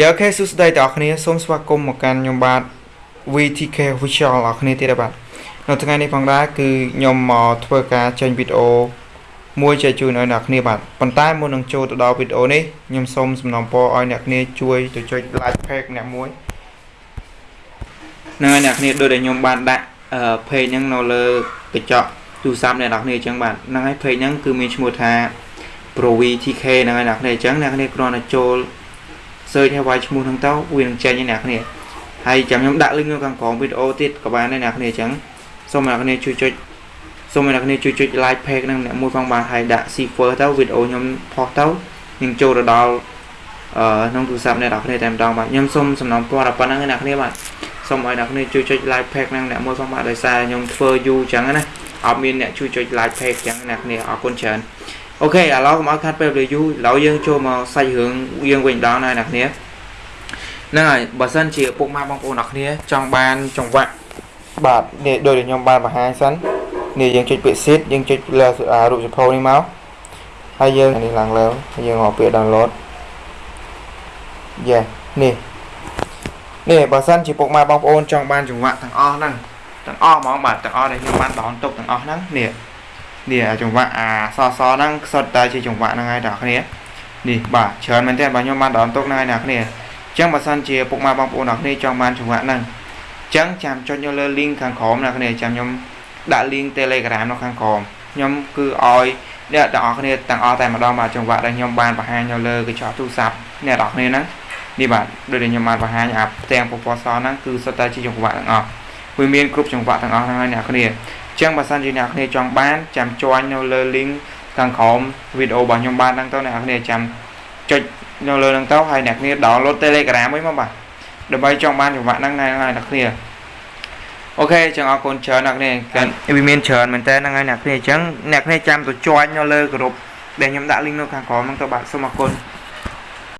យ៉ាអូខេសួស្តីទាំងអស់គ្នាសូមស្វាគមន៍មកកាន់ខ្ញុំបាទ VTK Official អ្នកគ្នាទៀតបាទនៅថ្ងៃនេះផងដែរគឺខ្ញុំមកធ្វើការចេញវីដេអូមួយចែកជូនឲ្យអ្នកគ្នាបាទប៉ុន្តែមុននឹងចូលទៅដល់វីដេអូនេះខ្ញុំសូមសំណូមពរឲ្យអ្នកគ្នាជួយទៅចុច like page អ្នកមួយនឹងឲ្យអ្នកគ្នាដូចដែលខ្ញុំបានដាក់ page ហ្នឹងនៅលើកញ្ចក់ទូរស័ព្ទអ្នកនរគ្នាអញ្ចឹងបាទហ្នឹងហើយ page ហ្នឹងគឺមានឈ្មោះថា Pro VTK ហ្នឹងហើយអ្នកគ្នាអញ្ចឹងអ្នកគ្នាគ្រាន់តែចូល search ឲ្យវាយឈ្មោះហ្នឹងទៅវានឹងចេញឲ្យអ្នកគ្នាហើយចាំខ្ញុំដាក់ link នៅខាងក្រោមវីដេអូទៀតក៏បានដែរអ្នកគ្នាអញ្ចឹងសូមអ្នកគ្នាជួយចុចសូមអ្នកគ្នាជួយចុច like page ហ្នឹងអ្នកមួយផងបានហើយដាក់ cipher ទៅវីដេអូខ្ញុំផុសទៅនឹងចូលទៅដល់អឺក្នុងទូរស័ព្ទអ្នកនរគ្នាតែម្ដងបាទខ្ញុំសូមសំណូមពរដល់ប៉ុណ្្នឹងអ្នកគ្នាបាទសូមឲ្យអ្នកគ្នាជួយចុច like page ហ្នឹងអ្នកមួយផងបាទដោយសារខ្ញុំធ្វើយូរអញ្ចឹងណាអត់មានអ្នកជួយចុច like page អញ្ចឹងអ្នកគ្នាអរគុណច្រើន អូខេឥឡូវកុំឲ្យខាត់ពេលវេលាយូរឥឡូវយើងចូលមកសាច់រឿងយើងវិញម្ដងណាអ្នកគ្នាហ្នឹងហើយបើសិនជាពុកម៉ែបងប្អូនអ្នកគ្នា ចង់បានចង្វាក់បាទនេះដូចខ្ញុំបានបង្ហាញសិននេះយើងចុចពាក្យ seed យើងចុចលើរូបសភៅនេះមកហើយយើងនេះឡើងលើយើងមកពាក្យ download យ៉ានេះនេះបើសិនជាពុកម៉ែបងប្អូនចង់បានចង្វាក់ទាំងអស់ហ្នឹងទាំងអស់ហ្មងបាទទាំងអស់ដែលខ្ញុំបានដោនទុកទាំងអស់ហ្នឹងនេះ នេះចង្វាក់អាសសហ្នឹងសុទ្ធតែជាចង្វាក់ហ្នឹងហើយបងប្អូននេះបាទច្រើនមែនទែនបាទខ្ញុំបានដោនទុកហ្នឹងហើយបងប្អូនអញ្ចឹងបើសិនជាពុកម៉ែបងប្អូនអ្នកគ្នាចង់បានចង្វាក់ហ្នឹងអញ្ចឹងចាំចុចយកលើ link ខាងក្រោមអ្នកគ្នាចាំខ្ញុំដាក់ link Telegram នៅខាងក្រោមខ្ញុំគឺឲ្យអ្នកទាំងអស់គ្នាទាំងអស់តែម្ដងបាទចង្វាក់ដែលខ្ញុំបានបង្ហាញនៅលើកញ្ចក់ទូរស័ព្ទអ្នកទាំងអស់គ្នាហ្នឹងនេះបាទដូចដែលខ្ញុំបានបង្ហាញអាផ្ទាំងពណ៌សហ្នឹងគឺសុទ្ធតែជាចង្វាក់ទាំងអស់វាមានគ្រប់ចង្វាក់ទាំងអស់ហ្នឹងហើយអ្នកគ្នាអញ្ចឹងបើសិនជាអ្នកគ្នាចង់បានចាំជួញនៅលើ link ខាងក្រោមវីដេអូរបស់ខ្ញុំបានហ្នឹងទៅអ្នកគ្នាចាំចុចនៅលើហ្នឹងទៅហើយអ្នកគ្នា download Telegram មួយមកបាទដើម្បីចង់បានចង្វាក់ហ្នឹងហើយអ្នកគ្នាអូខេចឹងអរគុណច្រើនអ្នកគ្នាកាន់វាមានច្រើនមែនតើហ្នឹងហើយអ្នកគ្នាអញ្ចឹងអ្នកគ្នាចាំទៅជួញនៅលើក្រុមដែលខ្ញុំដាក់ link នៅខាងក្រោមហ្នឹងទៅបាទសូមអរគុណ